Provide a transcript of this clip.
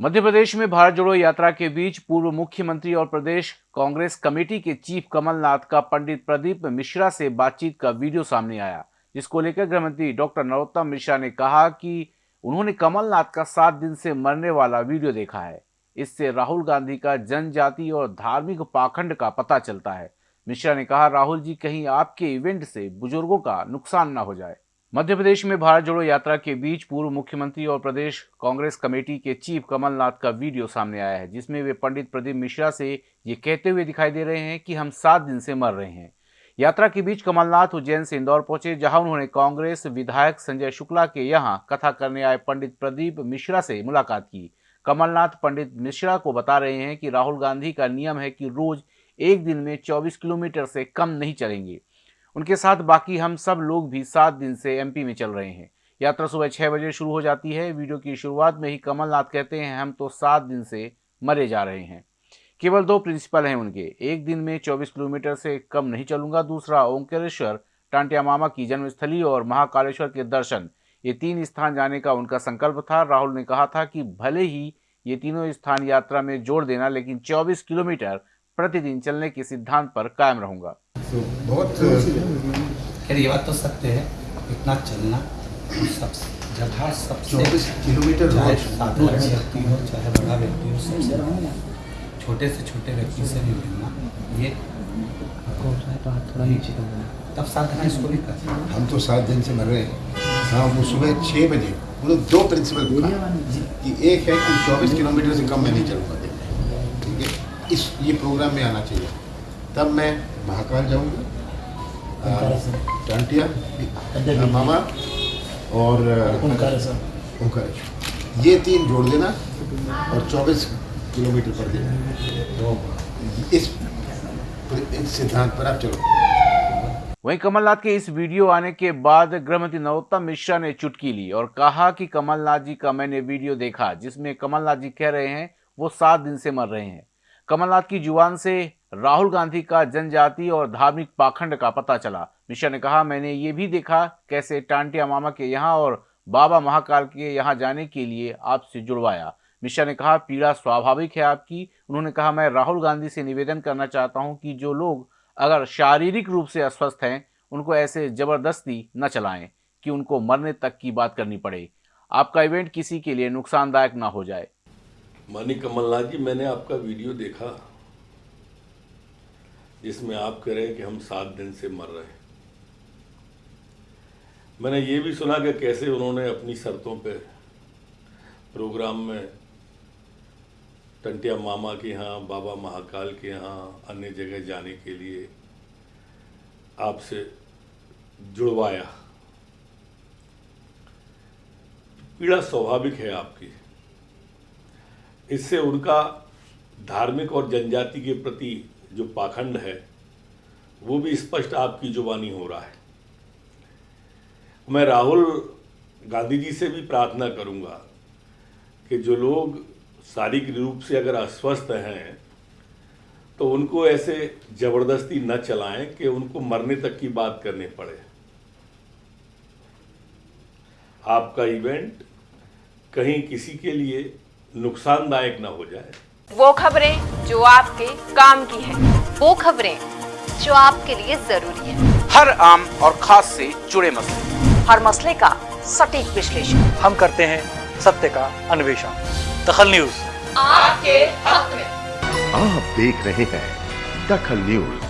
मध्य प्रदेश में भारत जोड़ो यात्रा के बीच पूर्व मुख्यमंत्री और प्रदेश कांग्रेस कमेटी के चीफ कमलनाथ का पंडित प्रदीप मिश्रा से बातचीत का वीडियो सामने आया, जिसको लेकर गृह मंत्री डॉक्टर नरोत्तम मिश्रा ने कहा कि उन्होंने कमलनाथ का सात दिन से मरने वाला वीडियो देखा है। इससे राहुल गांधी का जनजाति और धार्मिक पाखंड का पता चलता है। मिश्रा ने कहा, राहुल जी, कहीं आपके इवेंट से बुज़ुर्गों का नुकसान न हो जाए। मध्य प्रदेश में भारत जोड़ो यात्रा के बीच पूर्व मुख्यमंत्री और प्रदेश कांग्रेस कमेटी के चीफ कमलनाथ का वीडियो सामने आया है, जिसमें वे पंडित प्रदीप मिश्रा से ये कहते हुए दिखाई दे रहे हैं कि हम सात दिन से मर रहे हैं। यात्रा के बीच कमलनाथ उज्जैन से इंदौर पहुँचे, जहाँ उन्होंने कांग्रेस विधायक संजय शुक्ला के यहाँ कथा करने आए पंडित प्रदीप मिश्रा से मुलाकात की। कमलनाथ पंडित मिश्रा को बता रहे हैं कि राहुल गांधी का नियम है कि रोज एक दिन में 24 किलोमीटर से कम नहीं चलेंगे। उनके साथ बाकी हम सब लोग भी सात दिन से एमपी में चल रहे हैं। यात्रा सुबह छह बजे शुरू हो जाती है। वीडियो की शुरुआत में ही कमलनाथ कहते हैं, हम तो सात दिन से मरे जा रहे हैं। केवल दो प्रिंसिपल हैं उनके। एक दिन में 24 किलोमीटर से कम नहीं चलूँगा। दूसरा, ओंकारेश्वर, टांटिया मामा की जन्मस्थली और महाकालेश्वर के दर्शन। ये तीन स्थान जाने का उनका संकल्प था। राहुल ने कहा था कि भले ही ये तीनों स्थान यात्रा में जोड़ देना, लेकिन 24 किलोमीटर प्रतिदिन चलने के सिद्धांत पर कायम रहूँगा। तो बहुत खैर ये बात तो सत्य है इतना चलना सब जगह सबसे चौबीस किलोमीटर चाहे साधारण व्यक्ति हो चाहे बड़ा व्यक्ति हो सबसे छोटे से छोटे व्यक्ति से भी मिलना ये तब साधना इसको नहीं करते हम तो सात दिन से मर रहे हैं। हाँ वो सुबह छः बजे वो दो प्रिंसिपल कि एक है कि चौबीस किलोमीटर से कम मैं नहीं चलूँगा ठीक है? इस ये प्रोग्राम में आना चाहिए। तब मैं महाकाल जाऊँगा। टांटिया मामा और ओंकारेश्वर। ये तीन जोड़ देना और 24 किलोमीटर पर देना। इस इस सिद्धांत पर आप चलो। वहीं कमलनाथ के इस वीडियो आने के बाद गृहमंत्री नरोत्तम मिश्रा ने चुटकी ली और कहा कि कमलनाथ जी का मैंने वीडियो देखा जिसमें कमलनाथ जी कह रहे हैं वो सात दिन से मर रहे हैं। कमलनाथ की ज़ुबान से राहुल गांधी का जनजाति और धार्मिक पाखंड का पता चला। मिश्रा ने कहा, मैंने ये भी देखा कैसे टांटिया मामा के यहाँ और बाबा महाकाल के यहाँ जाने के लिए आपसे जुड़वाया। मिश्रा ने कहा, पीड़ा स्वाभाविक है आपकी। उन्होंने कहा, मैं राहुल गांधी से निवेदन करना चाहता हूँ कि जो लोग अगर शारीरिक रूप से अस्वस्थ हैं, उनको ऐसे ज़बरदस्ती न चलाएँ, कि उनको मरने तक की बात करनी पड़े। आपका इवेंट किसी के लिए नुकसानदायक ना हो जाए। मानी कमलनाथ जी, मैंने आपका वीडियो देखा। जिसमें आप कह रहे हैं कि हम सात दिन से मर रहे हैं। मैंने ये भी सुना कि कैसे उन्होंने अपनी शर्तों पे प्रोग्राम में टंटिया मामा के यहाँ, बाबा महाकाल के यहाँ, अन्य जगह जाने के लिए आपसे जुड़वाया। पीड़ा स्वाभाविक है आपकी। इससे उनका धार्मिक और जनजाति के प्रति जो पाखंड है, वो भी स्पष्ट आपकी जुबानी हो रहा है। मैं राहुल गांधी जी से भी प्रार्थना करूँगा कि जो लोग शारीरिक रूप से अगर अस्वस्थ हैं तो उनको ऐसे ज़बरदस्ती न चलाएँ कि उनको मरने तक की बात करनी पड़े। आपका इवेंट कहीं किसी के लिए नुकसानदायक ना हो जाए। वो खबरें जो आपके काम की है। वो खबरें जो आपके लिए ज़रूरी है। हर आम और खास से जुड़े मसले। हर मसले का सटीक विश्लेषण। हम करते हैं सत्य का अन्वेषण। दखल न्यूज़। आपके हक में। आप देख रहे हैं दखल न्यूज़।